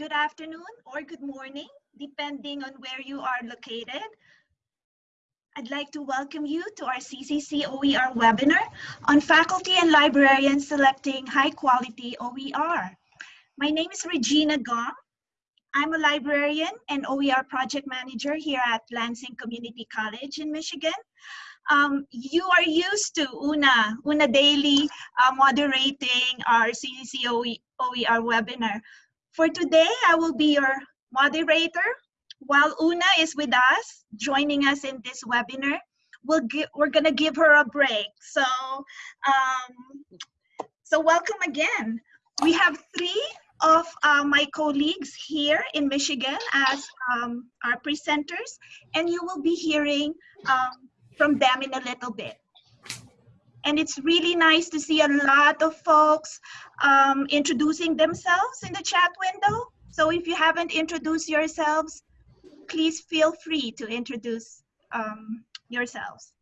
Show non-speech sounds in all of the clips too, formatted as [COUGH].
good afternoon, or good morning, depending on where you are located. I'd like to welcome you to our CCC OER webinar on faculty and librarians selecting high quality OER. My name is Regina Gong. I'm a librarian and OER project manager here at Lansing Community College in Michigan. Um, you are used to Una, Una Daly uh, moderating our CCC OER webinar. For today, I will be your moderator. While Una is with us, joining us in this webinar, we'll give, we're gonna give her a break. So, um, so welcome again. We have three of uh, my colleagues here in Michigan as um, our presenters, and you will be hearing um, from them in a little bit. And it's really nice to see a lot of folks um, introducing themselves in the chat window. So if you haven't introduced yourselves, please feel free to introduce um, yourselves.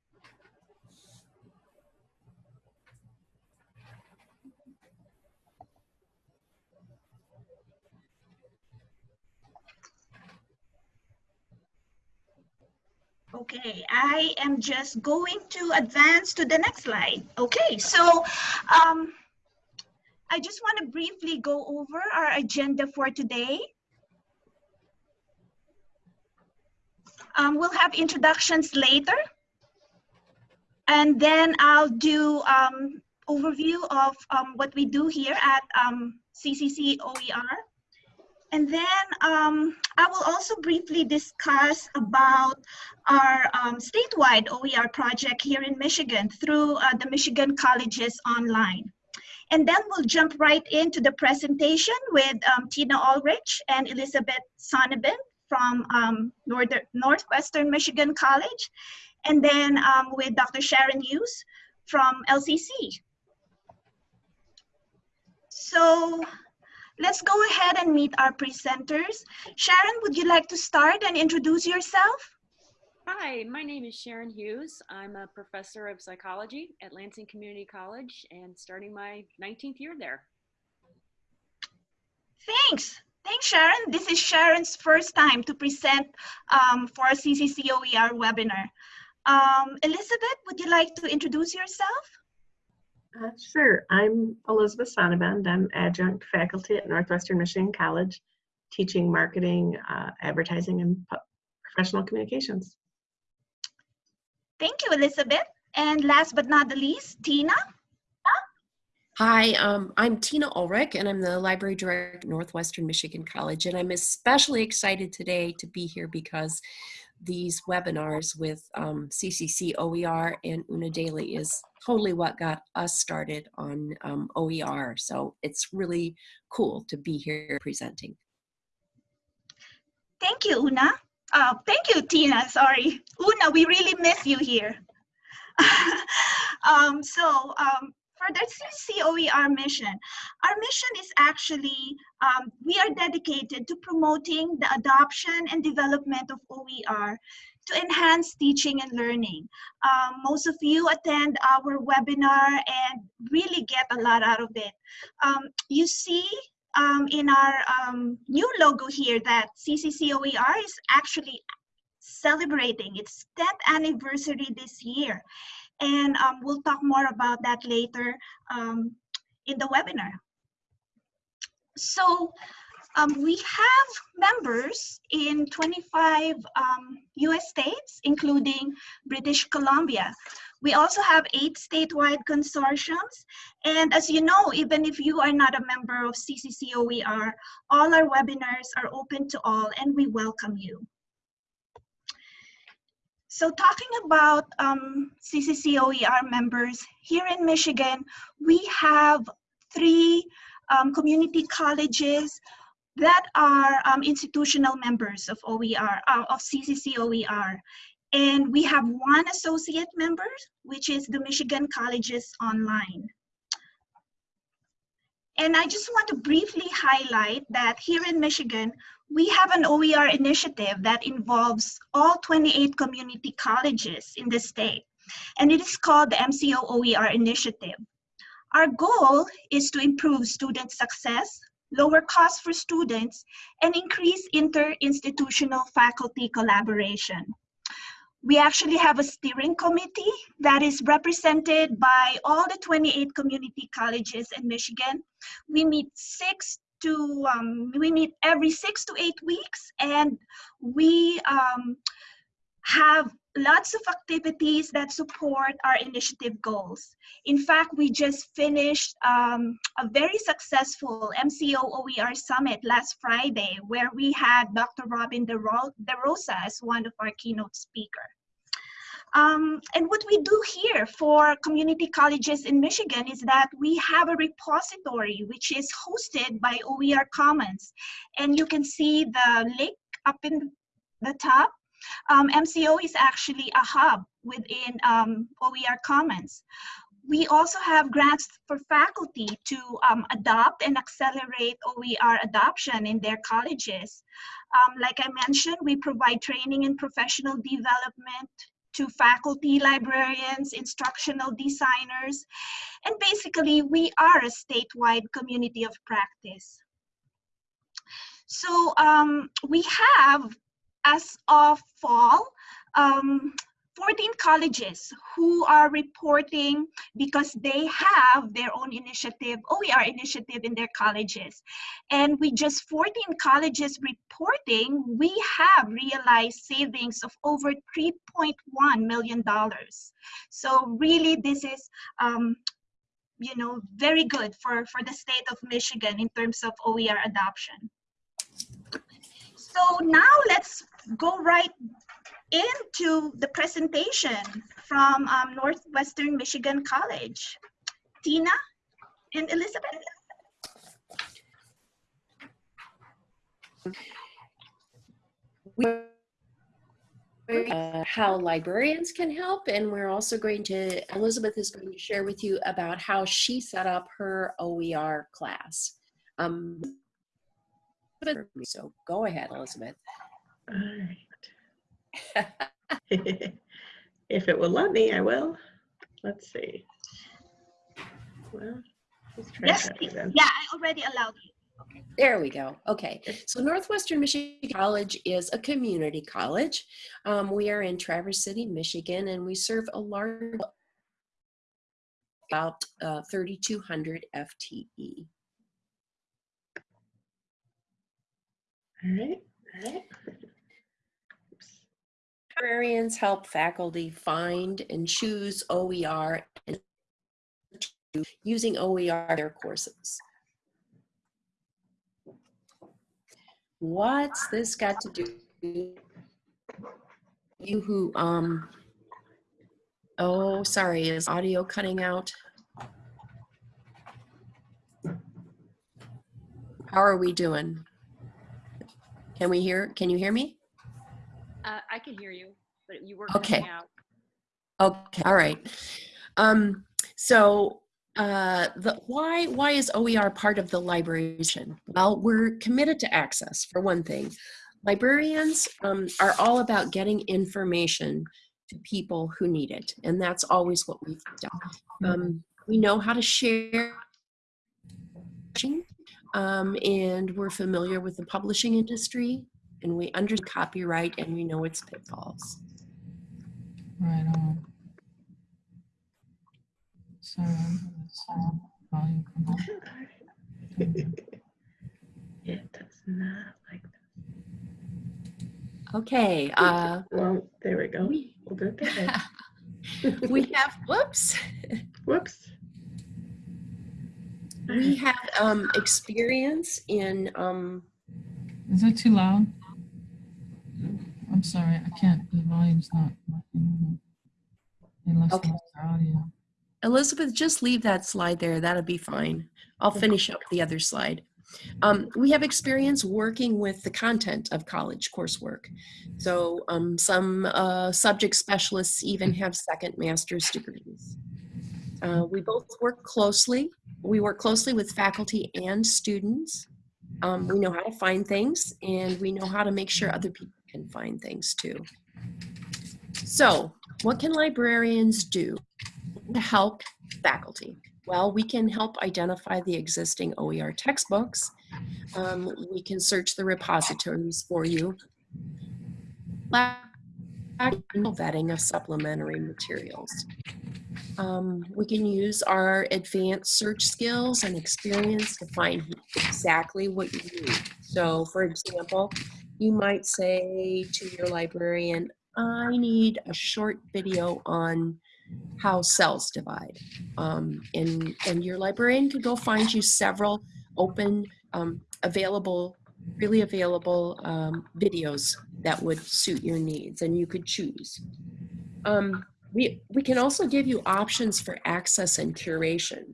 Okay, I am just going to advance to the next slide. Okay, so um, I just want to briefly go over our agenda for today. Um, we'll have introductions later. And then I'll do um, overview of um, what we do here at um, CCC OER. And then um, I will also briefly discuss about our um, statewide OER project here in Michigan through uh, the Michigan Colleges Online. And then we'll jump right into the presentation with um, Tina Ulrich and Elizabeth Sonnabend from um, Northern, Northwestern Michigan College. And then um, with Dr. Sharon Hughes from LCC. So Let's go ahead and meet our presenters. Sharon, would you like to start and introduce yourself? Hi, my name is Sharon Hughes. I'm a professor of psychology at Lansing Community College and starting my 19th year there. Thanks. Thanks, Sharon. This is Sharon's first time to present um, for a CCCOER webinar. Um, Elizabeth, would you like to introduce yourself? Uh, sure. I'm Elizabeth Sonnabend. I'm adjunct faculty at Northwestern Michigan College, teaching marketing, uh, advertising, and professional communications. Thank you, Elizabeth. And last but not the least, Tina. Hi, um, I'm Tina Ulrich, and I'm the library director at Northwestern Michigan College. And I'm especially excited today to be here because these webinars with um, CCC OER and Una Daly is totally what got us started on um, OER. So it's really cool to be here presenting. Thank you, Una. Uh, thank you, Tina. Sorry. Una, we really miss you here. [LAUGHS] um, so um, for the CCOER mission, our mission is actually, um, we are dedicated to promoting the adoption and development of OER to enhance teaching and learning. Um, most of you attend our webinar and really get a lot out of it. Um, you see um, in our um, new logo here that CCCOER is actually celebrating its 10th anniversary this year. And um, we'll talk more about that later um, in the webinar. So um, we have members in 25 um, US states, including British Columbia. We also have eight statewide consortiums. And as you know, even if you are not a member of CCCOER, all our webinars are open to all and we welcome you. So talking about um, CCCOER members, here in Michigan, we have three um, community colleges that are um, institutional members of OER, uh, of CCCOER. And we have one associate member, which is the Michigan Colleges Online. And I just want to briefly highlight that here in Michigan, we have an OER initiative that involves all 28 community colleges in the state, and it is called the MCO OER initiative. Our goal is to improve student success, lower costs for students, and increase inter-institutional faculty collaboration. We actually have a steering committee that is represented by all the 28 community colleges in Michigan. We meet six to, um, we meet every six to eight weeks and we um, have lots of activities that support our initiative goals. In fact, we just finished um, a very successful MCO OER summit last Friday where we had Dr. Robin DeRosa as one of our keynote speakers. Um, and what we do here for community colleges in Michigan is that we have a repository which is hosted by OER Commons. And you can see the link up in the top. Um, MCO is actually a hub within um, OER Commons. We also have grants for faculty to um, adopt and accelerate OER adoption in their colleges. Um, like I mentioned, we provide training and professional development to faculty, librarians, instructional designers, and basically we are a statewide community of practice. So um, we have, as of fall, um, 14 colleges who are reporting because they have their own initiative, OER initiative in their colleges. And with just 14 colleges reporting, we have realized savings of over $3.1 million. So really this is, um, you know, very good for, for the state of Michigan in terms of OER adoption. So now let's go right into the presentation from um, Northwestern Michigan College. Tina and Elizabeth. Uh, how librarians can help and we're also going to Elizabeth is going to share with you about how she set up her OER class um, so go ahead Elizabeth All right. [LAUGHS] if it will let me, I will. Let's see. Well, let's try Yes, that Yeah, I already allowed you. There we go. Okay. So Northwestern Michigan College is a community college. Um, we are in Traverse City, Michigan, and we serve a large, about uh, 3,200 FTE. All right. All right. Librarians help faculty find and choose OER and using OER in their courses. What's this got to do? You who, um, oh, sorry, is audio cutting out? How are we doing? Can we hear, can you hear me? Uh, I can hear you, but you were Okay. out. Okay, all right. Um, so uh, the, why why is OER part of the librarian? Well, we're committed to access for one thing. Librarians um, are all about getting information to people who need it, and that's always what we've done. Um, we know how to share, um, and we're familiar with the publishing industry, and we understand copyright, and we know its pitfalls. Right on. Sorry, I'm gonna volume come on. It does not like that. Okay. Uh, Well, there we go. we, We'll do it [LAUGHS] we have whoops Whoops. we have um experience in um Is it too loud? I'm sorry, I can't, the volume's not. working. Unless Okay. audio. elizabeth just leave that slide there that'll be fine i'll finish up the other slide um, we have experience working with the content of college coursework so um, some uh, subject specialists even have second master's degrees uh, we both work closely we work closely with faculty and students um, we know how to find things and we know how to make sure other people can find things too so what can librarians do to help faculty? Well, we can help identify the existing OER textbooks Um, we can search the repositories for you. Vetting of supplementary materials. Um, we can use our advanced search skills and experience to find exactly what you need. So, for example, you might say to your librarian, I need a short video on how cells divide. Um, and, and your librarian could go find you several open, um, available, really available um, videos that would suit your needs and you could choose. Um, we, we can also give you options for access and curation.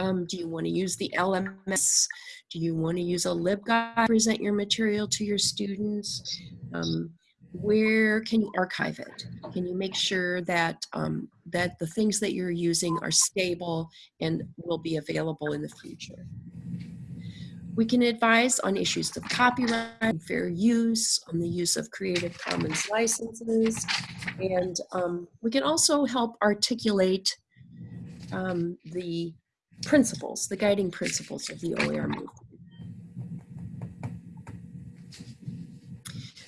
Um, do you want to use the LMS? Do you want to use a LibGuide to present your material to your students? Um, where can you archive it? Can you make sure that, um, that the things that you're using are stable and will be available in the future? We can advise on issues of copyright fair use, on the use of Creative Commons licenses, and um, we can also help articulate um, the principles, the guiding principles of the OER movement.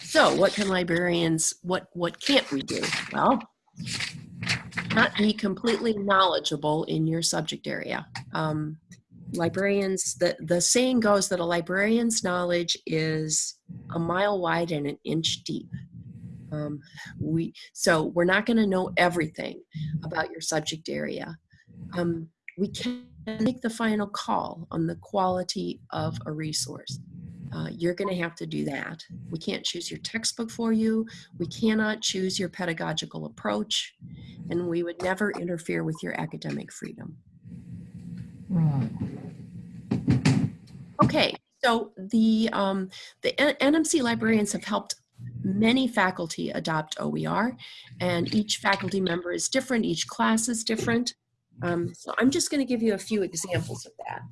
So what can librarians, what, what can't we do? Well, not be completely knowledgeable in your subject area. Um, librarians, the, the saying goes that a librarian's knowledge is a mile wide and an inch deep. Um, we, so we're not gonna know everything about your subject area. Um, we can make the final call on the quality of a resource. Uh, you're going to have to do that. We can't choose your textbook for you. We cannot choose your pedagogical approach, and we would never interfere with your academic freedom. Right. Okay, so the um, the NMC librarians have helped many faculty adopt OER, and each faculty member is different. Each class is different. Um, so I'm just going to give you a few examples of that.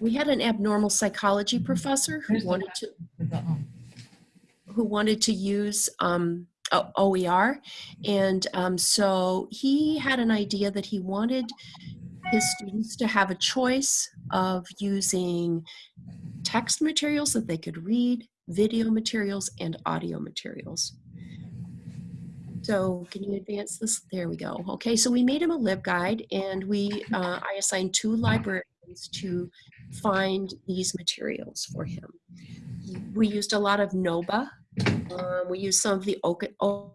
We had an abnormal psychology professor who wanted to who wanted to use um, OER. And um, so he had an idea that he wanted his students to have a choice of using text materials that they could read, video materials, and audio materials. So can you advance this? There we go. Okay, so we made him a LibGuide and we, uh, I assigned two librarians to find these materials for him. We used a lot of NOBA. Um, we used some of the Oka, O-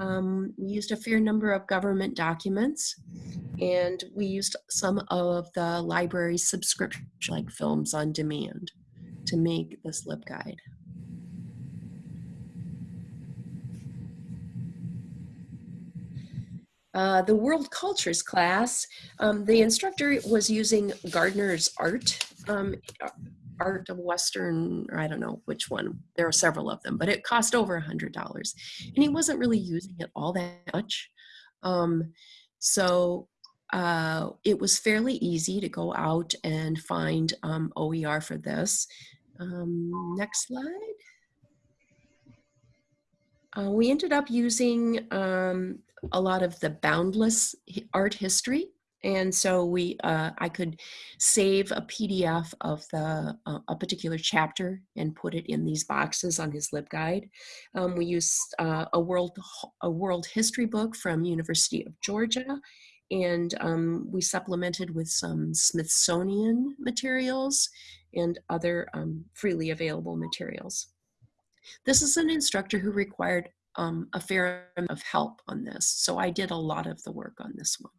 um, we used a fair number of government documents and we used some of the library's subscription like films on demand to make this LibGuide. Uh, the world cultures class, um, the instructor was using Gardner's art, um, art of Western, or I don't know which one. There are several of them, but it cost over a hundred dollars, and he wasn't really using it all that much. Um, so uh, it was fairly easy to go out and find um, OER for this. Um, next slide. Uh, we ended up using um, a lot of the boundless art history. And so we, uh, I could save a PDF of the uh, a particular chapter and put it in these boxes on his LibGuide. Um, we used uh, a world a world history book from University of Georgia, and um, we supplemented with some Smithsonian materials and other um, freely available materials. This is an instructor who required um, a fair amount of help on this. So I did a lot of the work on this one.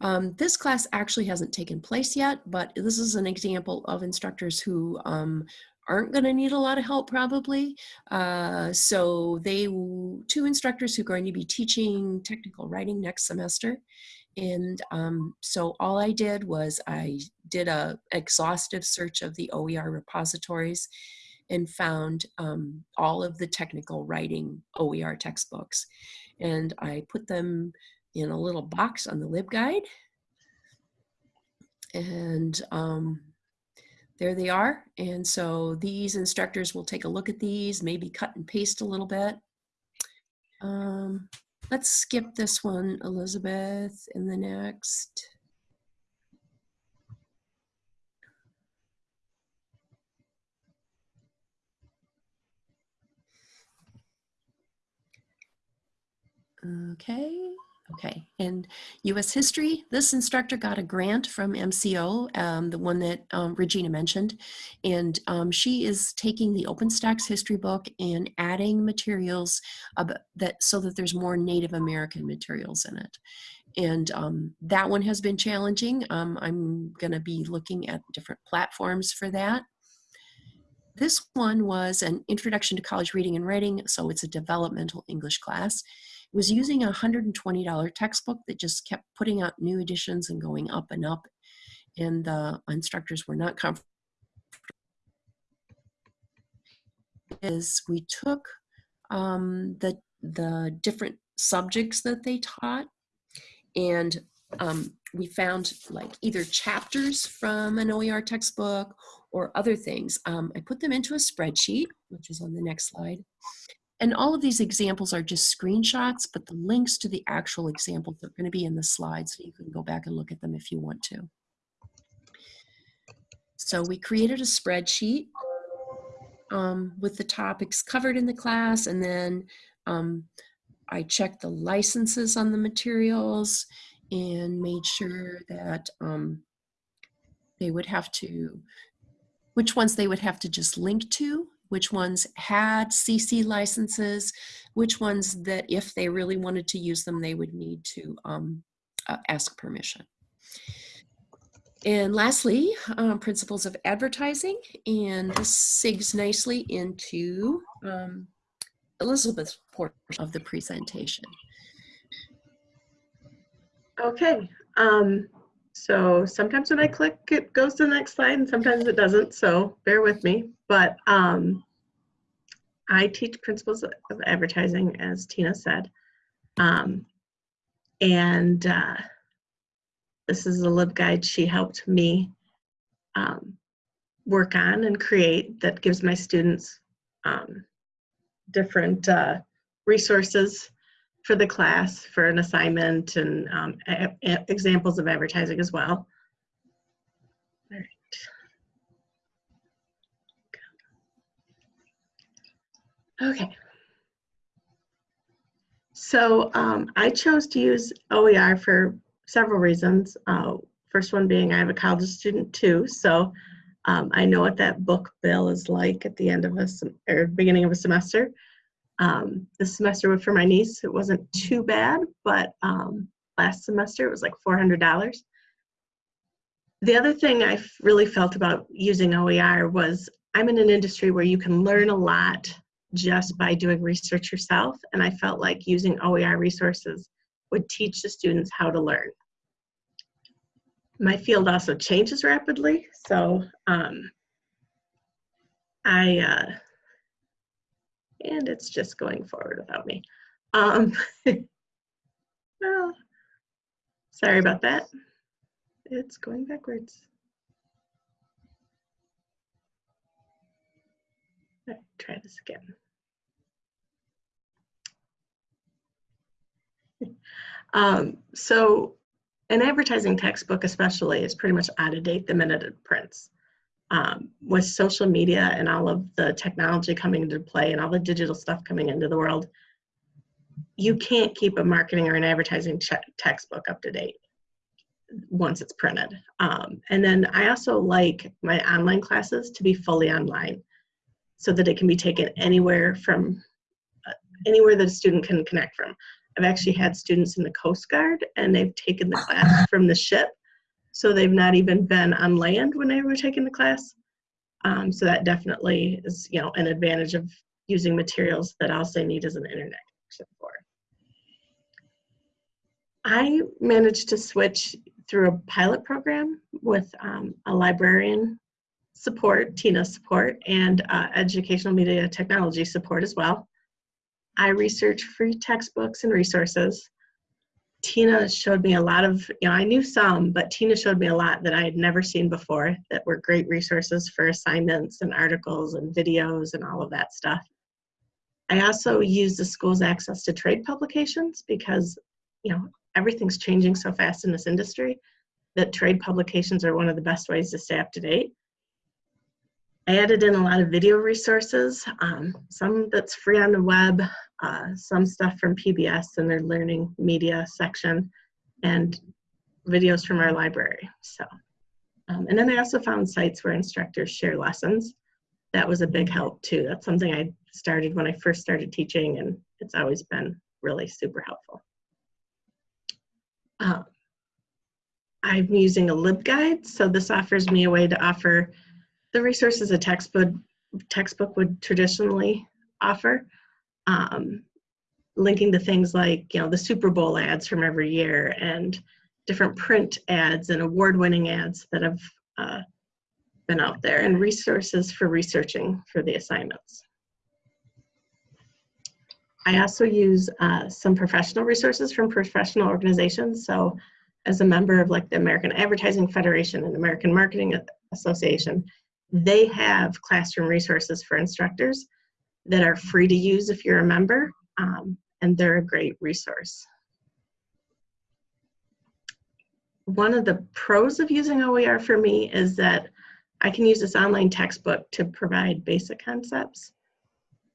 Um, this class actually hasn't taken place yet, but this is an example of instructors who um, aren't going to need a lot of help probably. Uh, so they, two instructors who are going to be teaching technical writing next semester. And um, so all I did was I did a exhaustive search of the OER repositories and found um, all of the technical writing OER textbooks. And I put them in a little box on the LibGuide. And um, there they are. And so these instructors will take a look at these, maybe cut and paste a little bit. Um, let's skip this one, Elizabeth, in the next. Okay, okay. And US history, this instructor got a grant from MCO, um, the one that um, Regina mentioned. And um, she is taking the OpenStax history book and adding materials that so that there's more Native American materials in it. And um, that one has been challenging. Um, I'm gonna be looking at different platforms for that. This one was an introduction to college reading and writing, so it's a developmental English class was using a $120 textbook that just kept putting out new editions and going up and up. And the instructors were not comfortable. Is we took um, the, the different subjects that they taught and um, we found like either chapters from an OER textbook or other things. Um, I put them into a spreadsheet, which is on the next slide. And all of these examples are just screenshots, but the links to the actual examples are going to be in the slides, so you can go back and look at them if you want to. So we created a spreadsheet um, with the topics covered in the class, and then um, I checked the licenses on the materials and made sure that um, they would have to, which ones they would have to just link to which ones had CC licenses, which ones that if they really wanted to use them, they would need to um, uh, ask permission. And lastly, um, principles of advertising, and this segues nicely into um, Elizabeth's portion of the presentation. Okay, um, so sometimes when I click, it goes to the next slide and sometimes it doesn't, so bear with me. But um, I teach principles of advertising, as Tina said. Um, and uh, this is a LibGuide she helped me um, work on and create that gives my students um, different uh, resources for the class for an assignment and um, examples of advertising as well. All right. Okay. So um, I chose to use OER for several reasons. Uh, first one being I have a college student too, so um, I know what that book bill is like at the end of a or beginning of a semester. Um, this semester for my niece, it wasn't too bad, but um, last semester it was like $400. The other thing I really felt about using OER was I'm in an industry where you can learn a lot just by doing research yourself. And I felt like using OER resources would teach the students how to learn. My field also changes rapidly, so um, I, uh, and it's just going forward without me. Um, [LAUGHS] well, sorry about that. It's going backwards. try this again. [LAUGHS] Um, so an advertising textbook especially is pretty much out of date the minute it prints. Um, with social media and all of the technology coming into play and all the digital stuff coming into the world, you can't keep a marketing or an advertising textbook up to date once it's printed. Um, and then I also like my online classes to be fully online so that it can be taken anywhere from uh, anywhere that a student can connect from. I've actually had students in the Coast Guard and they've taken the class [LAUGHS] from the ship. So they've not even been on land when they were taking the class. Um, so that definitely is, you know, an advantage of using materials that all they need is an internet connection for. I managed to switch through a pilot program with um, a librarian support, Tina support, and uh, educational media technology support as well. I research free textbooks and resources. Tina showed me a lot of, you know, I knew some, but Tina showed me a lot that I had never seen before that were great resources for assignments and articles and videos and all of that stuff. I also use the school's access to trade publications because, you know, everything's changing so fast in this industry that trade publications are one of the best ways to stay up to date. I added in a lot of video resources, um, some that's free on the web, uh, some stuff from PBS and their learning media section, and videos from our library. So, um, and then I also found sites where instructors share lessons. That was a big help too. That's something I started when I first started teaching, and it's always been really super helpful. Uh, I'm using a LibGuide, so this offers me a way to offer the resources a textbook textbook would traditionally offer, um, linking to things like you know the Super Bowl ads from every year and different print ads and award-winning ads that have uh, been out there, and resources for researching for the assignments. I also use uh, some professional resources from professional organizations. So as a member of like the American Advertising Federation and American Marketing Association, they have classroom resources for instructors that are free to use if you're a member, um, and they're a great resource. One of the pros of using OER for me is that I can use this online textbook to provide basic concepts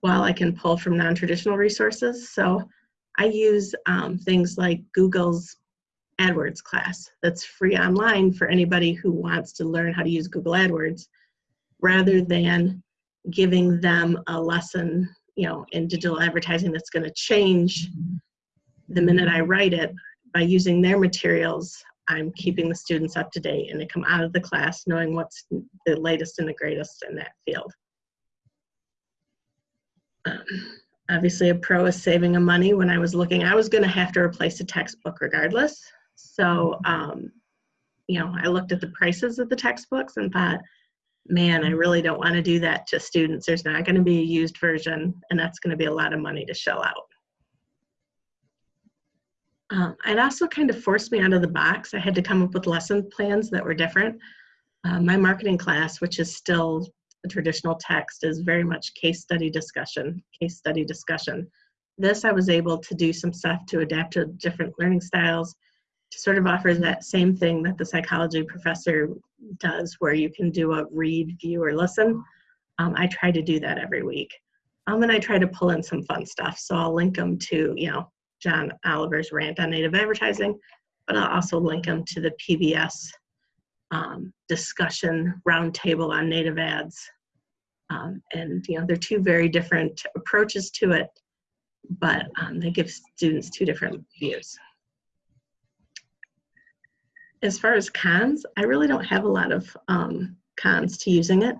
while I can pull from non-traditional resources. So I use um, things like Google's AdWords class that's free online for anybody who wants to learn how to use Google AdWords rather than giving them a lesson you know in digital advertising that's going to change the minute I write it by using their materials I'm keeping the students up to date and they come out of the class knowing what's the latest and the greatest in that field. Um, obviously a pro is saving a money. When I was looking, I was gonna have to replace a textbook regardless. So, um, you know, I looked at the prices of the textbooks and thought, man, I really don't wanna do that to students. There's not gonna be a used version and that's gonna be a lot of money to shell out. Um, it also kind of forced me out of the box. I had to come up with lesson plans that were different. Uh, my marketing class, which is still a traditional text, is very much case study discussion, case study discussion. This I was able to do some stuff to adapt to different learning styles, to sort of offer that same thing that the psychology professor does, where you can do a read, view, or listen. Um, I try to do that every week. Um, and I try to pull in some fun stuff. So I'll link them to, you know, John Oliver's rant on native advertising, but I'll also link them to the PBS um, discussion roundtable on native ads. Um, and you know, they're two very different approaches to it, but um, they give students two different views. As far as cons, I really don't have a lot of um, cons to using it.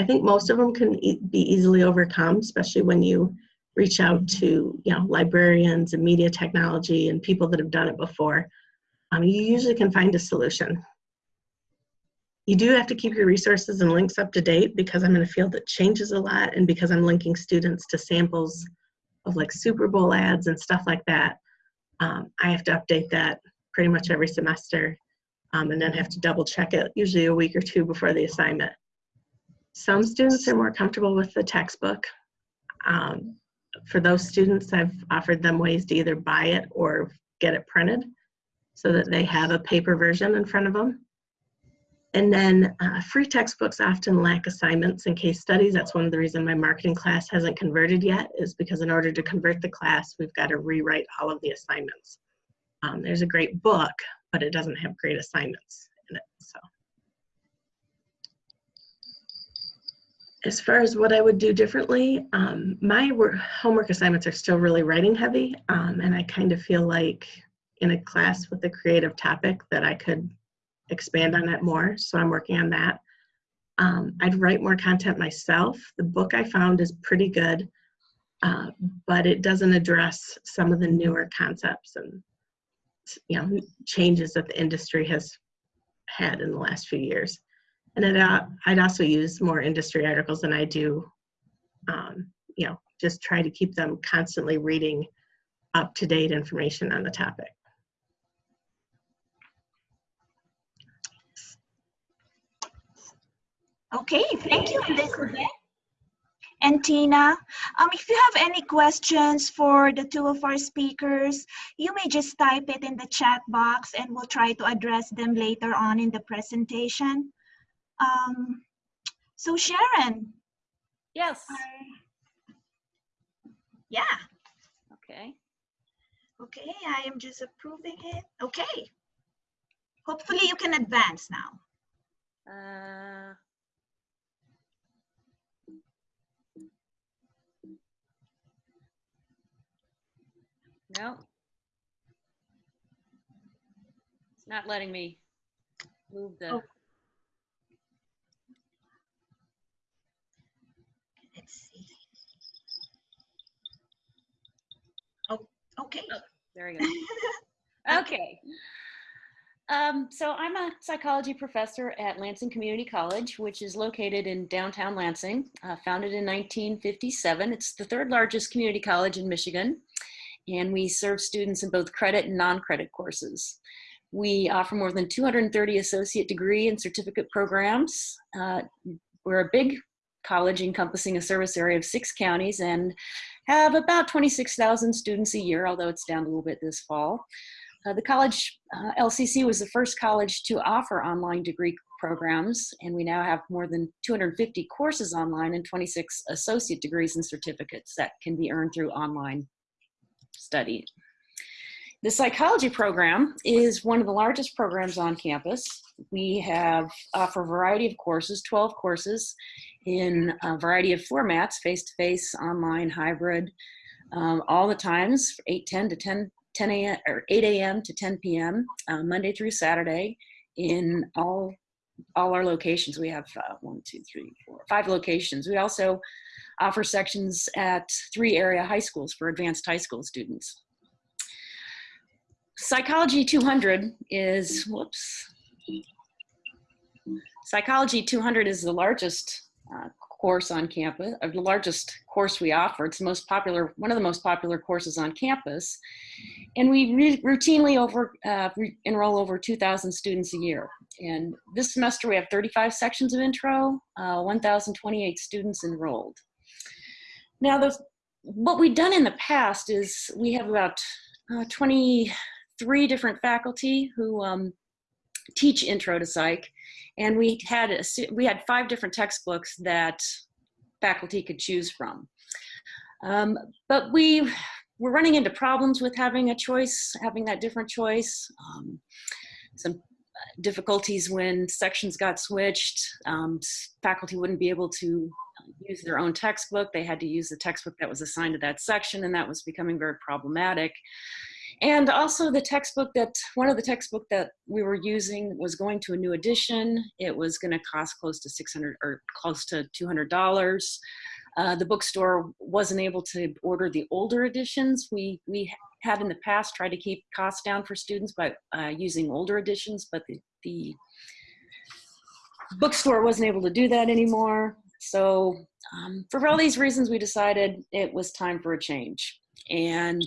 I think most of them can e be easily overcome, especially when you reach out to you know librarians and media technology and people that have done it before. Um, you usually can find a solution. You do have to keep your resources and links up to date because i'm in a field that changes a lot and because i'm linking students to samples of like super bowl ads and stuff like that. Um, i have to update that pretty much every semester um, and then have to double check it usually a week or two before the assignment some students are more comfortable with the textbook um, for those students, I've offered them ways to either buy it or get it printed so that they have a paper version in front of them. And then uh, free textbooks often lack assignments and case studies. That's one of the reasons my marketing class hasn't converted yet is because in order to convert the class, we've got to rewrite all of the assignments. Um, there's a great book, but it doesn't have great assignments in it, so. as far as what I would do differently, um, my work, homework assignments are still really writing heavy, um, and I kind of feel like in a class with a creative topic that I could expand on that more, so I'm working on that. Um, I'd write more content myself. The book I found is pretty good, uh, but it doesn't address some of the newer concepts and you know changes that the industry has had in the last few years. And I'd also use more industry articles than I do, um, you know, just try to keep them constantly reading up-to-date information on the topic. Okay, thank you, Elizabeth. And Tina. Um, if you have any questions for the two of our speakers, you may just type it in the chat box and we'll try to address them later on in the presentation. Um, so Sharon, Yes. yeah, Okay. okay, I am just approving it. Okay. Hopefully you can advance now. Uh, no. It's not letting me move the, Oh. Let's see. Oh, okay. there we go. [LAUGHS] Okay. Um, so I'm a psychology professor at Lansing Community College, which is located in downtown Lansing, uh, founded in 1957. It's the third largest community college in Michigan, and we serve students in both credit and non-credit courses. We offer more than 230 associate degree and certificate programs. Uh, we're a big college encompassing a service area of six counties and have about 26,000 students a year, although it's down a little bit this fall. Uh, the college, uh, LCC was the first college to offer online degree programs, and we now have more than 250 courses online and 26 associate degrees and certificates that can be earned through online study. The psychology program is one of the largest programs on campus. We have offer a variety of courses, 12 courses in a variety of formats, face-to-face, online, hybrid, um, all the times, 8:10 to 10 10 a.m. or 8 a.m. to 10 p.m. Uh, Monday through Saturday in all all our locations. We have uh, one, two, three, four, five locations. We also offer sections at three area high schools for advanced high school students. Psychology 200 is, whoops. Psychology 200 is the largest uh, course on campus, the largest course we offer. It's the most popular, one of the most popular courses on campus. And we routinely over, uh, re enroll over 2,000 students a year. And this semester we have 35 sections of intro, uh, 1,028 students enrolled. Now, those, what we've done in the past is we have about uh, 23 different faculty who um, teach intro to psych. And we had a, we had five different textbooks that faculty could choose from. Um, but we were running into problems with having a choice having that different choice. Um, some difficulties when sections got switched. Um, faculty wouldn't be able to use their own textbook they had to use the textbook that was assigned to that section and that was becoming very problematic and also the textbook that, one of the textbook that we were using was going to a new edition. It was gonna cost close to 600 or close to $200. Uh, the bookstore wasn't able to order the older editions. We, we had in the past tried to keep costs down for students by uh, using older editions, but the, the bookstore wasn't able to do that anymore. So um, for all these reasons, we decided it was time for a change. And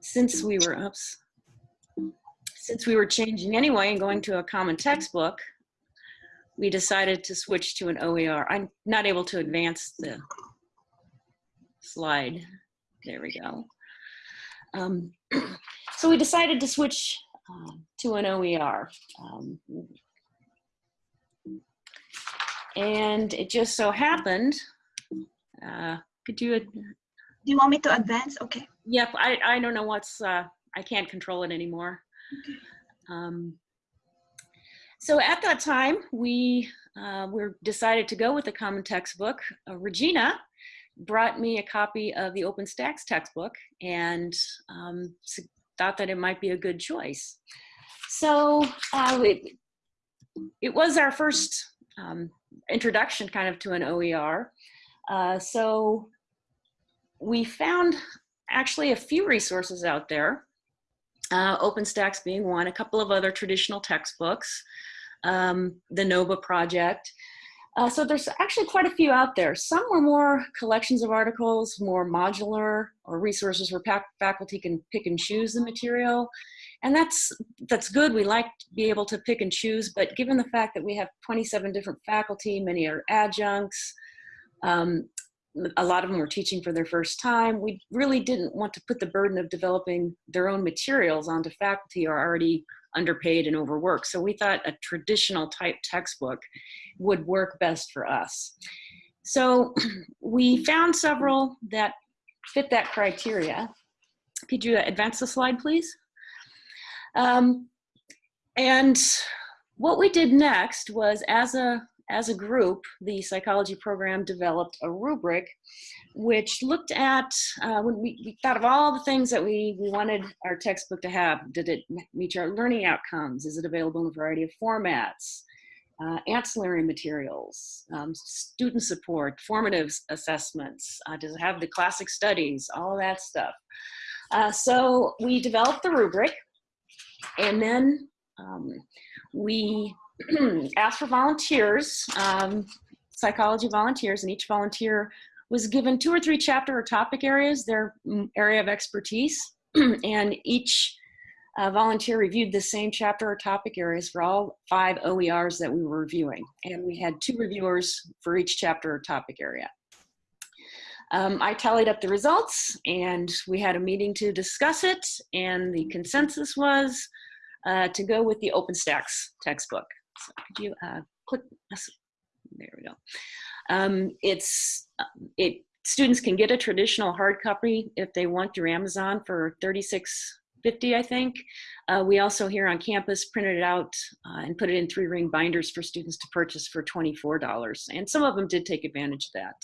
since we were, oops, since we were changing anyway and going to a common textbook, we decided to switch to an OER. I'm not able to advance the slide. There we go. Um, [CLEARS THROAT] so we decided to switch uh, to an OER. Um, and it just so happened, uh, could you do you want me to advance? Okay. Yep, I, I don't know what's, uh, I can't control it anymore. Okay. Um, so at that time, we uh, were decided to go with the common textbook. Uh, Regina brought me a copy of the OpenStax textbook and um, thought that it might be a good choice. So uh, it, it was our first um, introduction kind of to an OER. Uh, so we found actually a few resources out there, uh, OpenStax being one, a couple of other traditional textbooks, um, the NOBA project. Uh, so there's actually quite a few out there. Some were more collections of articles, more modular, or resources where faculty can pick and choose the material. And that's, that's good. We like to be able to pick and choose, but given the fact that we have 27 different faculty, many are adjuncts, um, a lot of them were teaching for their first time. We really didn't want to put the burden of developing their own materials onto faculty who are already underpaid and overworked. So we thought a traditional type textbook would work best for us. So [CLEARS THROAT] we found several that fit that criteria. Could you advance the slide, please? Um, and what we did next was as a as a group, the psychology program developed a rubric which looked at, uh, when we, we, thought of all the things that we, we wanted our textbook to have. Did it meet our learning outcomes? Is it available in a variety of formats? Uh, ancillary materials, um, student support, formative assessments, uh, does it have the classic studies, all that stuff. Uh, so we developed the rubric and then um, we [CLEARS THROAT] asked for volunteers, um, psychology volunteers, and each volunteer was given two or three chapter or topic areas, their mm, area of expertise, [CLEARS THROAT] and each uh, volunteer reviewed the same chapter or topic areas for all five OERs that we were reviewing. And we had two reviewers for each chapter or topic area. Um, I tallied up the results and we had a meeting to discuss it and the consensus was uh, to go with the OpenStax textbook. So could you uh, click, there we go. Um, it's, uh, it, students can get a traditional hard copy if they want through Amazon for 36.50, I think. Uh, we also here on campus printed it out uh, and put it in three ring binders for students to purchase for $24. And some of them did take advantage of that.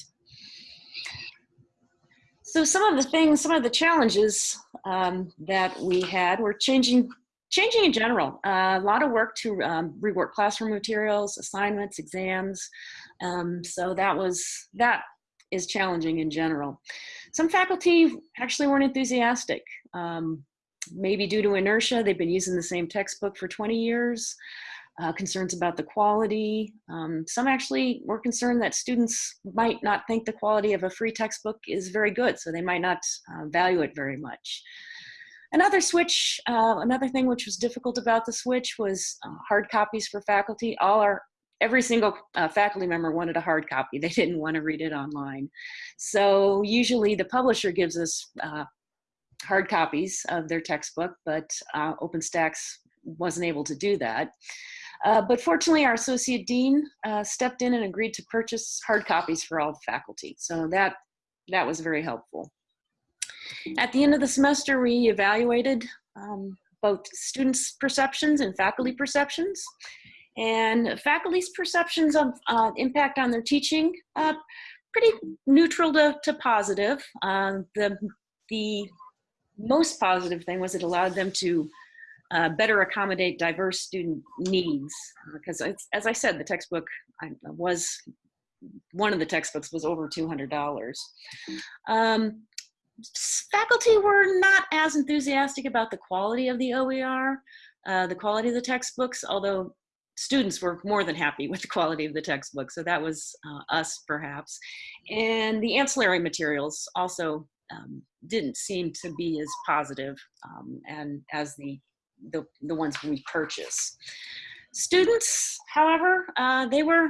So some of the things, some of the challenges um, that we had were changing changing in general. Uh, a lot of work to um, rework classroom materials, assignments, exams. Um, so that was, that is challenging in general. Some faculty actually weren't enthusiastic. Um, maybe due to inertia, they've been using the same textbook for 20 years. Uh, concerns about the quality. Um, some actually were concerned that students might not think the quality of a free textbook is very good, so they might not uh, value it very much. Another switch, uh, another thing which was difficult about the switch was uh, hard copies for faculty. All our, every single uh, faculty member wanted a hard copy. [LAUGHS] They didn't want to read it online. So usually the publisher gives us uh, hard copies of their textbook, but uh, OpenStax wasn't able to do that. Uh, but fortunately, our associate dean stepped in and agreed to purchase hard copies for all the faculty. So that, that was very helpful. At the end of the semester, we evaluated um, both students' perceptions and faculty perceptions. And faculty's perceptions of uh, impact on their teaching, uh, pretty neutral to, to positive. Uh, the, the most positive thing was it allowed them to uh, better accommodate diverse student needs. Because as I said, the textbook was, one of the textbooks was over $200. Um, faculty were not as enthusiastic about the quality of the OER, uh, the quality of the textbooks, although students were more than happy with the quality of the textbook. So that was uh, us perhaps. And the ancillary materials also um, didn't seem to be as positive um, and as the, the, the ones we purchase. Students, however, uh, they were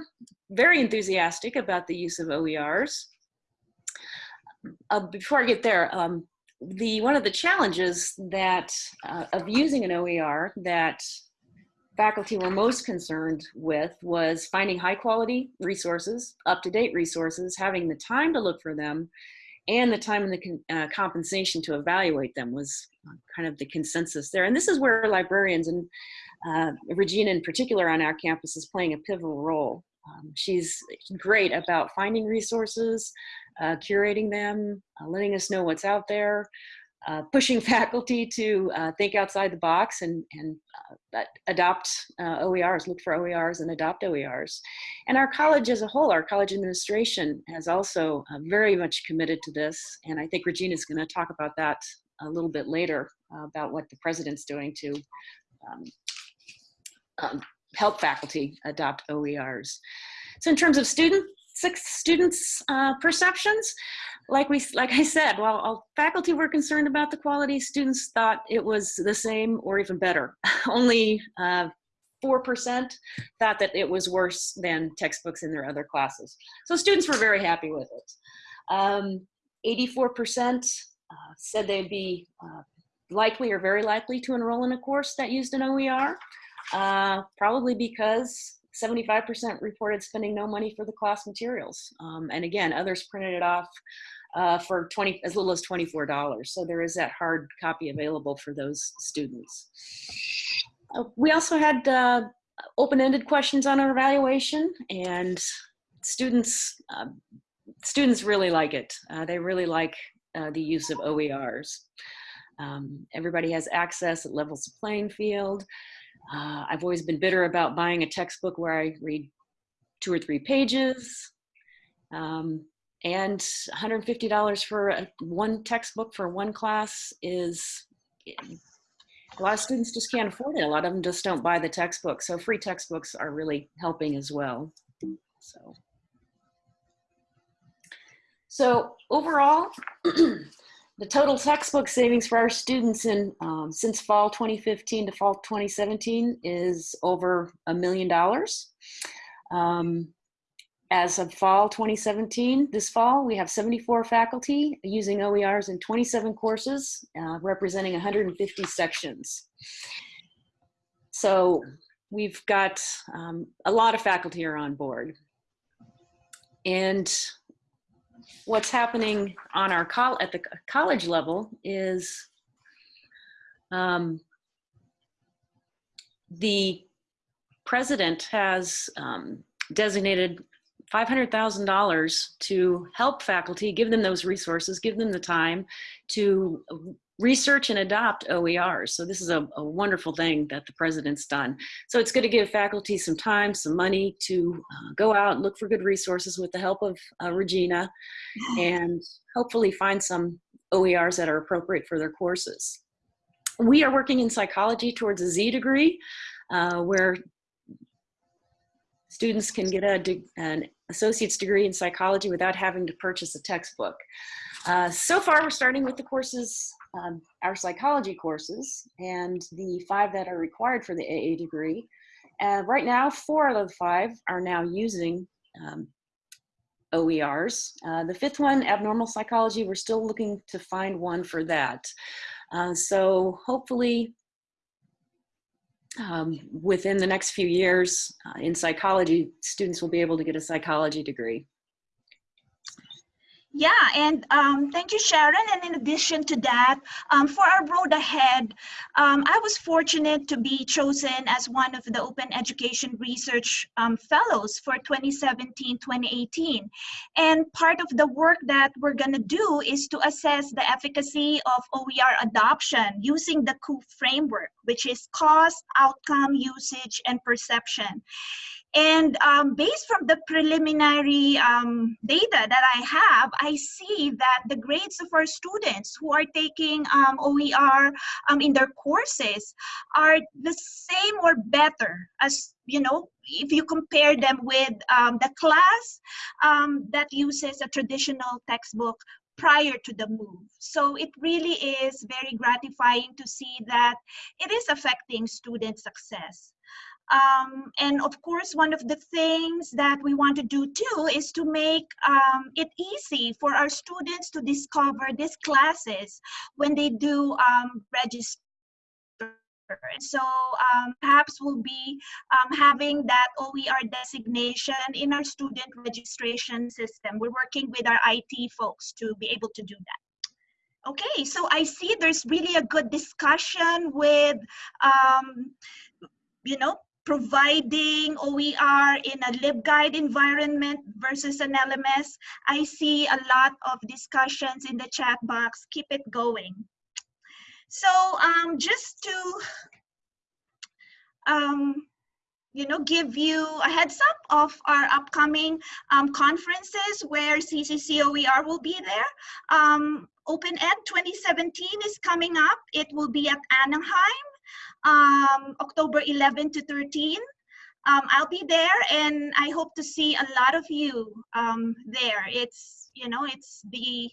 very enthusiastic about the use of OERs uh, before I get there, um, the one of the challenges that uh, of using an OER that faculty were most concerned with was finding high quality resources, up-to-date resources, having the time to look for them, and the time and the uh, compensation to evaluate them was uh, kind of the consensus there. And this is where librarians and uh, Regina in particular on our campus is playing a pivotal role. Um, she's great about finding resources, uh, curating them, uh, letting us know what's out there, uh, pushing [LAUGHS] faculty to uh, think outside the box and, and uh, adopt uh, OERs, look for OERs and adopt OERs. And our college as a whole, our college administration has also very much committed to this. And I think Regina's gonna talk about that a little bit later about what the president's doing to um, um, help faculty adopt OERs. So in terms of student students' uh, perceptions, like we, like I said, while faculty were concerned about the quality, students thought it was the same or even better. [LAUGHS] Only 4% uh, thought that it was worse than textbooks in their other classes. So students were very happy with it. Um, 84% uh, said they'd be uh, likely or very likely to enroll in a course that used an OER, uh, probably because 75% reported spending no money for the class materials. Um, and again, others printed it off uh, for 20, as little as $24. So there is that hard copy available for those students. Uh, we also had uh, open-ended questions on our evaluation and students, um, students really like it. Uh, they really like uh, the use of OERs. Um, everybody has access, it levels the playing field. Uh, I've always been bitter about buying a textbook where I read two or three pages. Um, and $150 for a, one textbook for one class is, a lot of students just can't afford it. A lot of them just don't buy the textbook. So free textbooks are really helping as well. So, so overall, [CLEARS THROAT] the total textbook savings for our students in um, since fall 2015 to fall 2017 is over a million dollars. Um, as of fall 2017, this fall, we have 74 faculty using OERs in 27 courses, uh, representing 150 sections. So we've got um, a lot of faculty are on board. And what's happening on our col at the college level is um, the president has um, designated $500,000 to help faculty, give them those resources, give them the time to research and adopt OERs. So this is a, a, wonderful thing that the president's done. So it's going to give faculty some time, some money to uh, go out and look for good resources with the help of uh, Regina and hopefully find some OERs that are appropriate for their courses. We are working in psychology towards a Z degree uh, where students can get a, an associate's degree in psychology without having to purchase a textbook. Uh, so far, we're starting with the courses, um, our psychology courses, and the five that are required for the AA degree. Uh, right now, four out of the five are now using um, OERs. Uh, the fifth one, abnormal psychology, we're still looking to find one for that. Uh, so hopefully um, within the next few years uh, in psychology, students will be able to get a psychology degree. Yeah, and um, thank you, Sharon. And in addition to that, um, for our road ahead, um, I was fortunate to be chosen as one of the Open Education Research um, Fellows for 2017-2018. And part of the work that we're going to do is to assess the efficacy of OER adoption using the COUP framework, which is cost, outcome, usage, and perception. And um, based from the preliminary um, data that I have, I see that the grades of our students who are taking um, OER um, in their courses are the same or better as, you know, if you compare them with um, the class um, that uses a traditional textbook prior to the move. So it really is very gratifying to see that it is affecting student success. Um, and of course, one of the things that we want to do too is to make um, it easy for our students to discover these classes when they do um, register. So um, perhaps we'll be um, having that OER designation in our student registration system. We're working with our IT folks to be able to do that. Okay, so I see there's really a good discussion with, um, you know, providing OER in a LibGuide environment versus an LMS. I see a lot of discussions in the chat box. Keep it going. So um, just to um, you know, give you a heads up of our upcoming um, conferences where CCCOER will be there. Um, Open Ed 2017 is coming up. It will be at Anaheim um, October 11 to 13. Um, I'll be there and I hope to see a lot of you um, there. It's, you know, it's the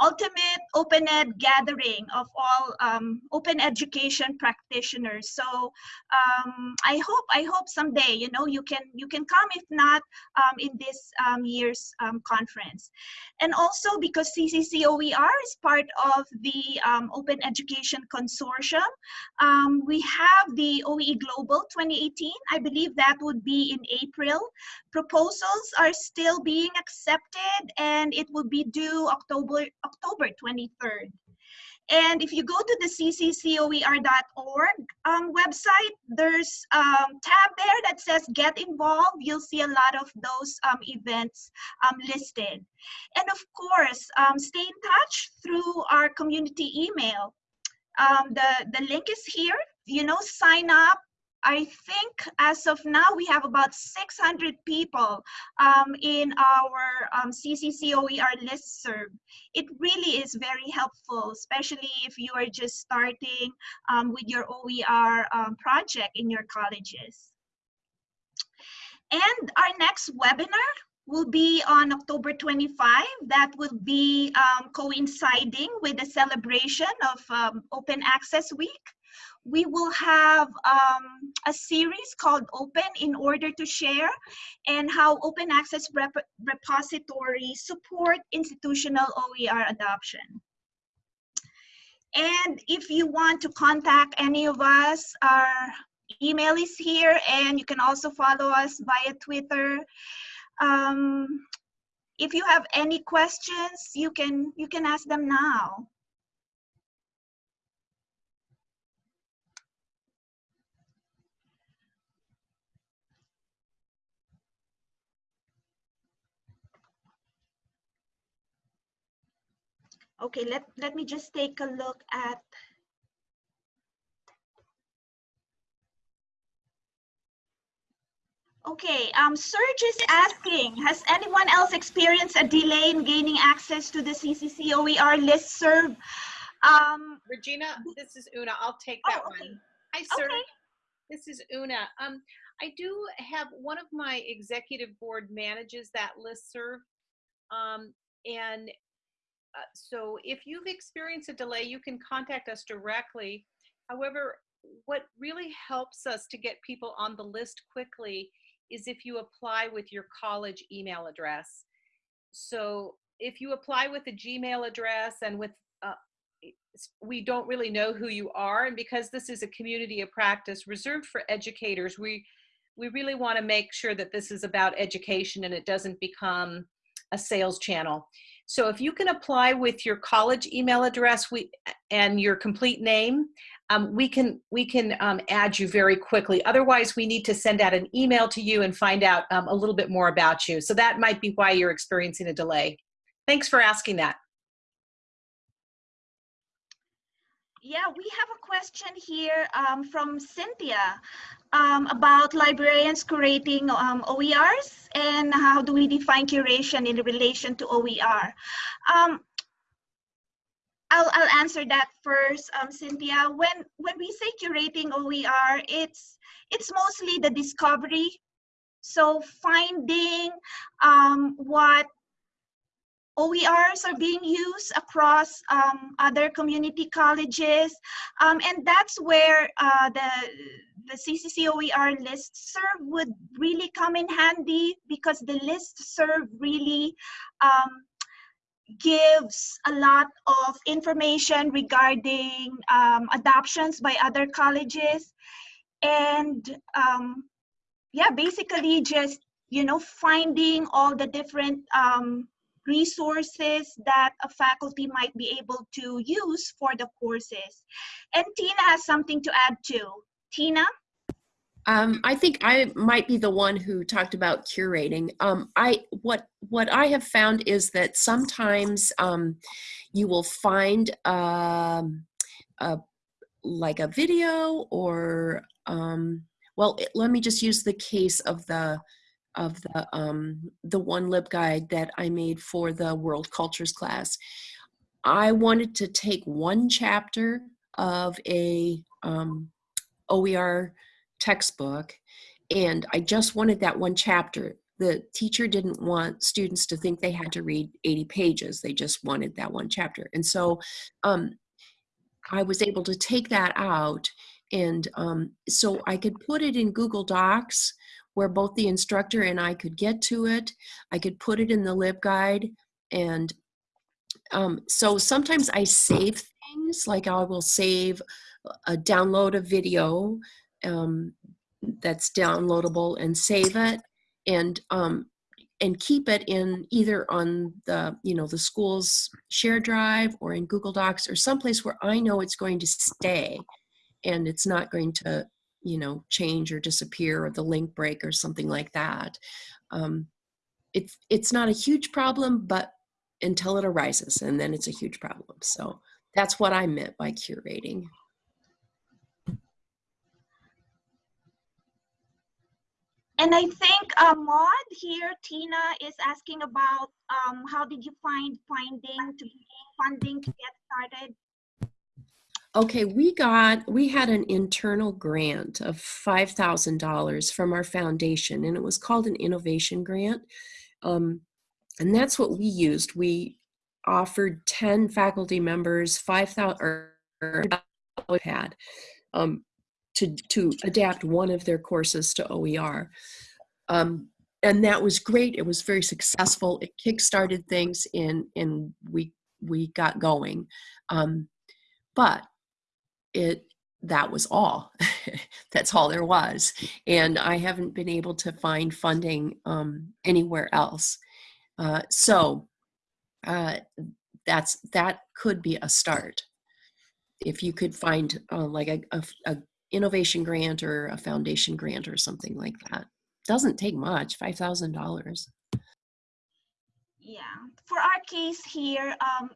ultimate open ed gathering of all um, open education practitioners. So um, I hope I hope someday you know you can you can come if not um, in this um, year's um, conference, and also because CCCOER is part of the um, Open Education Consortium, um, we have the OE Global 2018. I believe that would be in April. Proposals are still being accepted, and it will be due October October 23rd. And if you go to the cccoer.org um, website, there's a um, tab there that says get involved. You'll see a lot of those um, events um, listed. And of course, um, stay in touch through our community email. The, the link is here. You know, sign up, I think as of now, we have about 600 people um, in our um, CCCOER listserv. It really is very helpful, especially if you are just starting um, with your OER um, project in your colleges. And our next webinar will be on October 25. That will be um, coinciding with the celebration of um, Open Access Week we will have um, a series called Open in order to share and how open access rep repositories support institutional OER adoption. And if you want to contact any of us, our email is here and you can also follow us via Twitter. Um, if you have any questions, you can, you can ask them now. Okay, let, let me just take a look at Okay, um, Serge is asking, has anyone else experienced a delay in gaining access to the CCC OER listserv? Um, Regina, this is Una. I'll take that oh, okay. one. Hi, Serge. Okay. This is Una. Um, I do have one of my executive board manages that listserv. Um, and uh, so if you've experienced a delay, you can contact us directly. However, what really helps us to get people on the list quickly is if you apply with your college email address. So if you apply with a Gmail address and with uh, we don't really know who you are and because this is a community of practice reserved for educators we we really want to make sure that this is about education and it doesn't become a sales channel so if you can apply with your college email address we, and your complete name, um, we can, we can um, add you very quickly. Otherwise, we need to send out an email to you and find out um, a little bit more about you. So that might be why you're experiencing a delay. Thanks for asking that. Yeah, we have a question here um, from Cynthia um, about librarians curating um, OERs and how do we define curation in relation to OER. Um, I'll, I'll answer that first, um, Cynthia. When, when we say curating OER, it's, it's mostly the discovery. So finding um, what OERs are being used across um, other community colleges. Um, and that's where uh, the, the CCC OER listserv would really come in handy because the listserv really um, gives a lot of information regarding um, adoptions by other colleges. And um, yeah, basically just, you know, finding all the different um, resources that a faculty might be able to use for the courses. And Tina has something to add too. Tina? Um, I think I might be the one who talked about curating. Um, I what what I have found is that sometimes um, you will find um, a like a video or um, well, it, let me just use the case of the of the um, the one LibGuide that I made for the World Cultures class. I wanted to take one chapter of a um, OER textbook, and I just wanted that one chapter. the teacher didn't want students to think they had to read 80 pages. They just wanted that one chapter. And so um, I was able to take that out. And um, so I could put it in Google Docs where both the instructor and I could get to it. I could put it in the LibGuide. And um, so sometimes I save things, like I will save a download a video um, that's downloadable and save it and um, and keep it in either on the you know the school's share drive or in Google Docs or someplace where I know it's going to stay and it's not going to you know change or disappear or the link break or something like that. Um, it's it's not a huge problem, but until it arises, and then it's a huge problem. So that's what I meant by curating. And I think uh, Maud here, Tina is asking about um, how did you find finding to funding to get started? Okay, we got, we had an internal grant of $5,000 from our foundation, and it was called an innovation grant. Um, and that's what we used. We offered 10 faculty members 5,000 or, had. Um, to, to adapt one of their courses to OER. Um, and that was great. It was very successful. It kickstarted things and, and we, we got going. Um, but it, that was all. [LAUGHS] That's all there was. And I haven't been able to find funding um, anywhere else. Uh, so uh, that's, that could be a start if you could find uh, like a, a, a, innovation grant or a foundation grant or something like that. Doesn't take much, $5,000. Yeah, for our case here, um,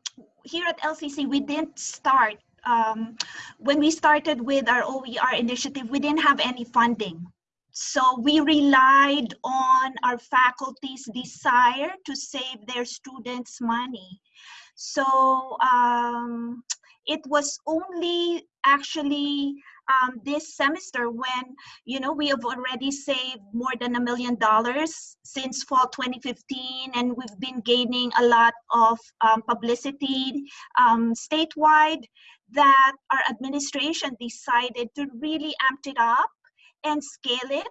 here at LCC, we didn't start, um, when we started with our OER initiative, we didn't have any funding. So we relied on our faculty's desire to save their students money. So um, it was only actually um, this semester when, you know, we have already saved more than a million dollars since fall 2015 and we've been gaining a lot of um, publicity um, statewide that our administration decided to really amp it up and scale it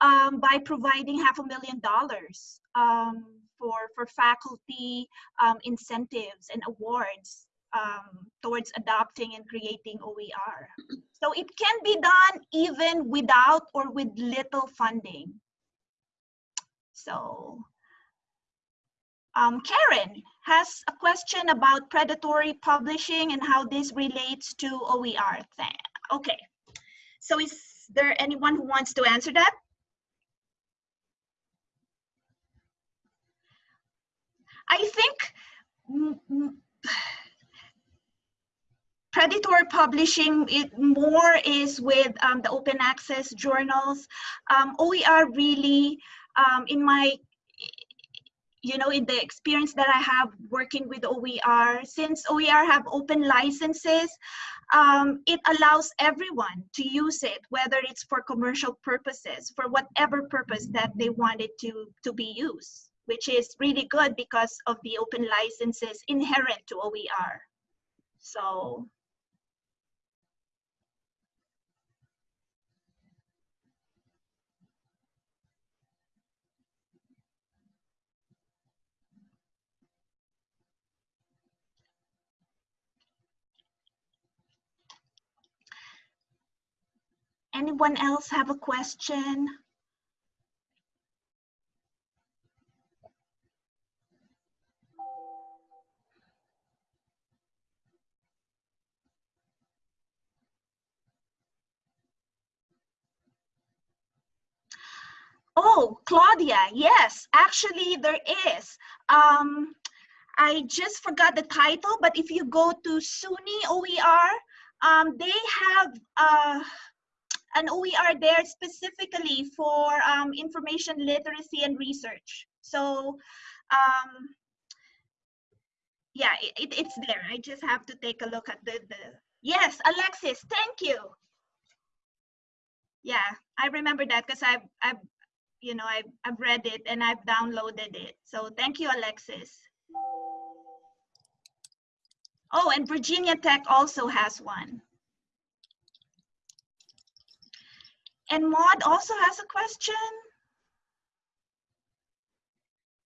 um, by providing half a million dollars um, for, for faculty um, incentives and awards um, towards adopting and creating OER. So it can be done even without or with little funding. So um, Karen has a question about predatory publishing and how this relates to OER. Okay, so is there anyone who wants to answer that? I think predatory publishing it more is with um, the open access journals um, oer really um, in my you know in the experience that i have working with oer since oer have open licenses um, it allows everyone to use it whether it's for commercial purposes for whatever purpose that they want it to to be used which is really good because of the open licenses inherent to oer so Anyone else have a question? Oh, Claudia, yes, actually there is. Um, I just forgot the title, but if you go to SUNY OER, um, they have uh, an are there specifically for um, information literacy and research. So um, yeah, it, it's there. I just have to take a look at the, the, yes, Alexis, thank you. Yeah, I remember that because I've, I've, you know, I've, I've read it and I've downloaded it. So thank you, Alexis. Oh, and Virginia Tech also has one. And Maud also has a question.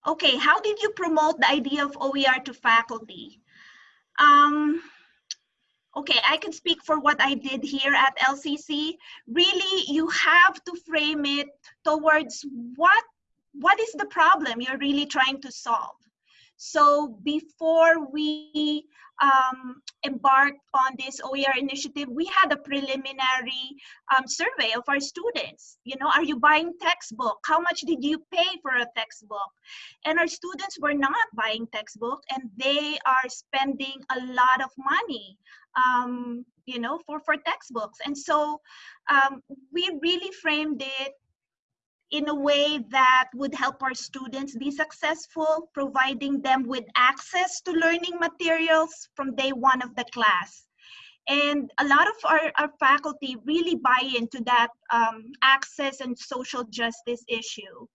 Okay, how did you promote the idea of OER to faculty? Um, okay, I can speak for what I did here at LCC. Really, you have to frame it towards what, what is the problem you're really trying to solve. So before we um, embarked on this OER initiative, we had a preliminary um, survey of our students. You know, are you buying textbook? How much did you pay for a textbook? And our students were not buying textbook and they are spending a lot of money, um, you know, for, for textbooks. And so um, we really framed it in a way that would help our students be successful, providing them with access to learning materials from day one of the class. And a lot of our, our faculty really buy into that um, access and social justice issue.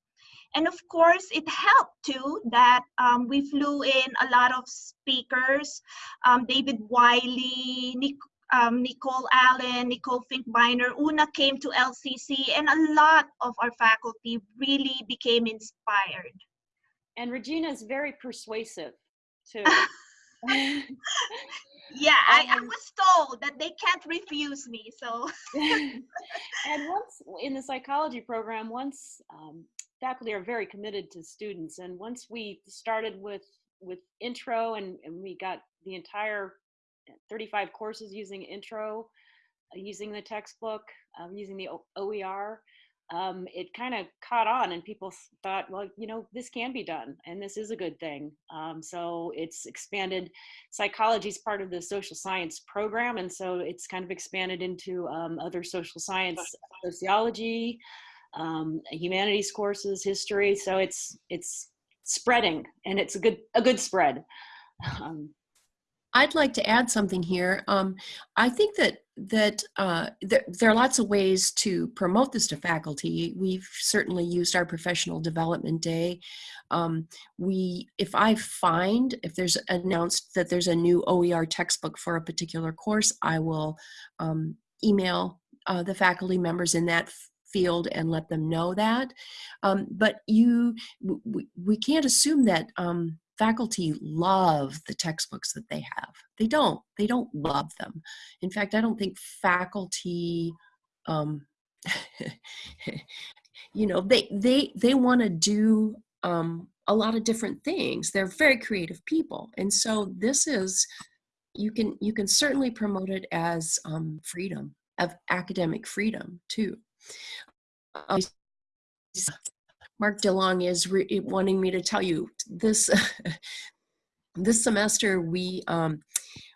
And of course, it helped too that um, we flew in a lot of speakers, um, David Wiley, Nick, um, Nicole Allen, Nicole Finkbeiner, Una came to LCC, and a lot of our faculty really became inspired. And Regina is very persuasive too. [LAUGHS] [LAUGHS] yeah, I, I, Um, was told that they can't refuse me, so. [LAUGHS] and once in the psychology program, once um, faculty are very committed to students, and once we started with with intro and, and we got the entire 35 courses using intro, uh, using the textbook, um, using the OER, um, it kind of caught on and people thought, well, you know, this can be done and this is a good thing. Um, so it's expanded. Psychology is part of the social science program. And so it's kind of expanded into um, other social science, sociology, um, humanities courses, history. So it's, it's spreading and it's a good, a good spread. I'd like to add something here. Um, I think that that uh, there, are lots of ways to promote this to faculty. We've certainly used our professional development day. Um, we, if I find if there's announced that there's a new OER textbook for a particular course, I will um, email uh, the faculty members in that field and let them know that. Um, but you, we, we can't assume that um, faculty love the textbooks that they have. They don't. They don't love them. In fact, I don't think faculty, um, [LAUGHS] you know, they they they want to do um, a lot of different things. They're very creative people, and so this is you can you can certainly promote it as um, freedom of academic freedom too. Uh, Mark DeLong is re- wanting me to tell you this [LAUGHS] this semester we um,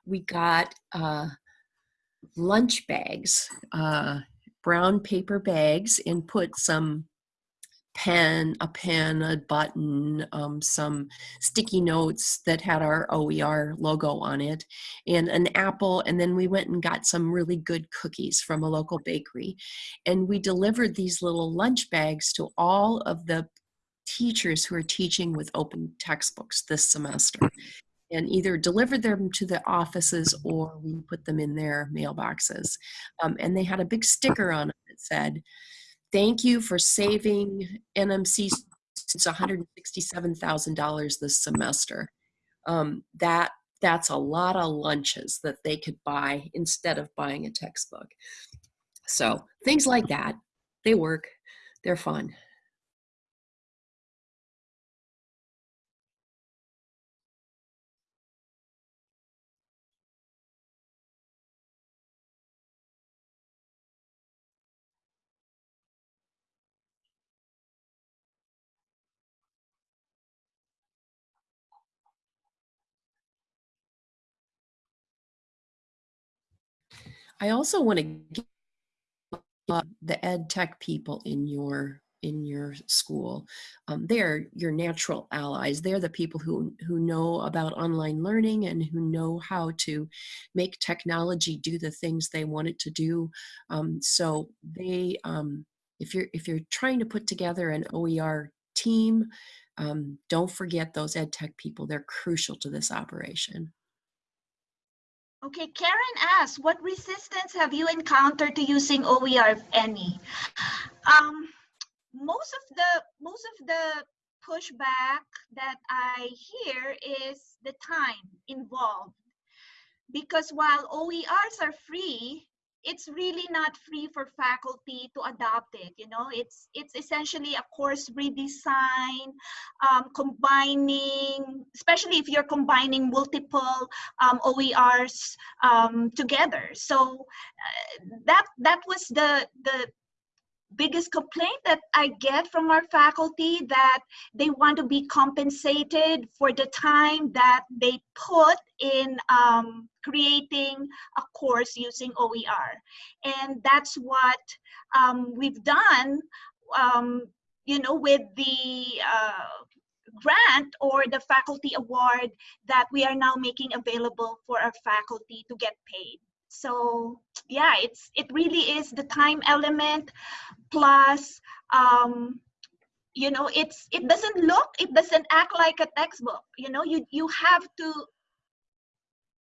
we got uh, lunch bags, uh, brown paper bags, and put some pen, a pen, a button, um, some sticky notes that had our OER logo on it, and an apple. And then we went and got some really good cookies from a local bakery. And we delivered these little lunch bags to all of the teachers who are teaching with open textbooks this semester. And either delivered them to the offices or we put them in their mailboxes. Um, and they had a big sticker on it that said, thank you for saving NMC $167,000 this semester. Um, that that's a lot of lunches that they could buy instead of buying a textbook. So things like that, they work. They're fun. I also want to give uh, the ed tech people in your in your school. Um, they're your natural allies. They're the people who who know about online learning and who know how to make technology do the things they want it to do. Um, so they um, if you're if you're trying to put together an OER team, um, don't forget those ed tech people. They're crucial to this operation. Okay, Karen asks, what resistance have you encountered to using OER, if any? Um, most of the most of the pushback that I hear is the time involved. Because while OERs are free, it's really not free for faculty to adopt it you know? It's it's essentially a course redesign um, combining especially if you're combining multiple um, oers um, together. So uh, that that was the the biggest complaint that I get from our faculty that they want to be compensated for the time that they put in um, creating a course using OER. And that's what um, we've done, um, you know, with the uh, grant or the faculty award that we are now making available for our faculty to get paid so yeah it's it really is the time element plus um you know it's it doesn't look it doesn't act like a textbook you know you you have to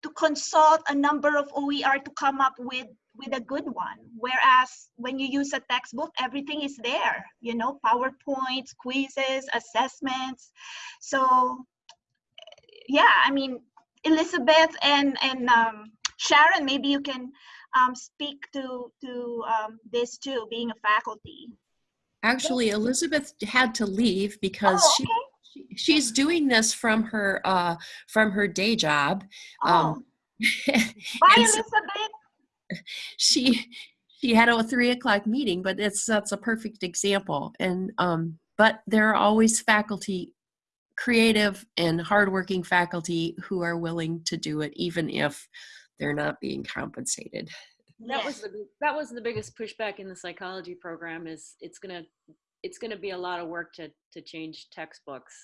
to consult a number of OER to come up with with a good one. Whereas when you use a textbook everything is there you know powerpoints quizzes assessments. So yeah i mean elizabeth and and um, Sharon, maybe you can um, speak to, to um, this too, being a faculty. Actually, Elizabeth had to leave because Oh, she, okay. she she's doing this from her uh, from her day job. Oh, Um, [LAUGHS] bye, Elizabeth. she she had a three o'clock meeting, but it's that's a perfect example. And um, but there are always faculty, creative and hardworking faculty who are willing to do it, even if they're not being compensated. That was the that was the biggest pushback in the psychology program is it's gonna it's gonna be a lot of work to to change textbooks.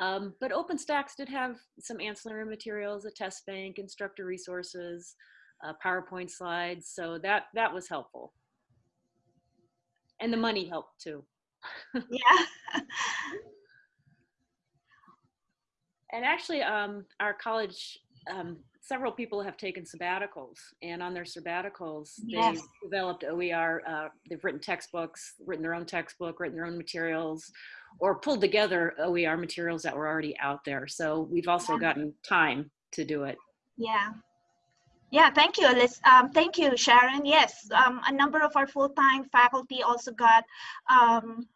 Um, but OpenStax did have some ancillary materials, a test bank, instructor resources, uh, PowerPoint slides, so that that was helpful. And the money helped too. [LAUGHS] Yeah. And actually, um, our college, um, several people have taken sabbaticals, and on their sabbaticals, Yes. they've developed OER. Uh, they've written textbooks, written their own textbook, written their own materials, or pulled together OER materials that were already out there. So we've also Yeah. gotten time to do it. Yeah. Yeah, thank you, Liz. Um, thank you, Sharon. Yes, um, a number of our full-time faculty also got, um,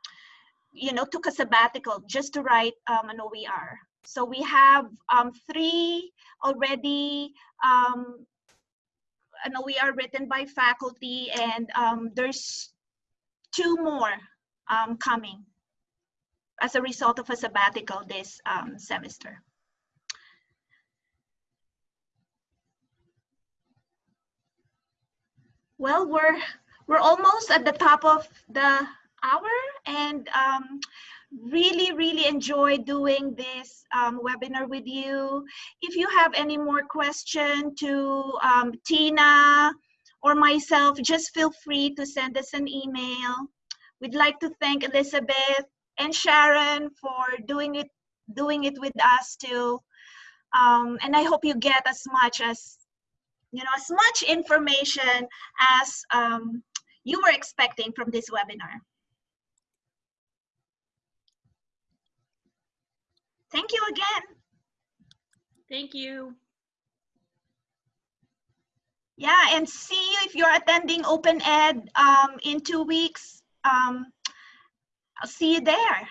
you know, took a sabbatical just to write um, an OER. So we have um, three already, um, an OER written by faculty, and um, there's two more um, coming as a result of a sabbatical this um, semester. Well, we're we're almost at the top of the hour, and um, really, really enjoy doing this um, webinar with you. If you have any more question to um, Tina or myself, just feel free to send us an email. We'd like to thank Elizabeth and Sharon for doing it doing it with us too. Um, and I hope you get as much as you know as much information as um, you were expecting from this webinar. Thank you again. Thank you. Yeah, and see you if you're attending Open Ed um, in two weeks. Um, I'll see you there.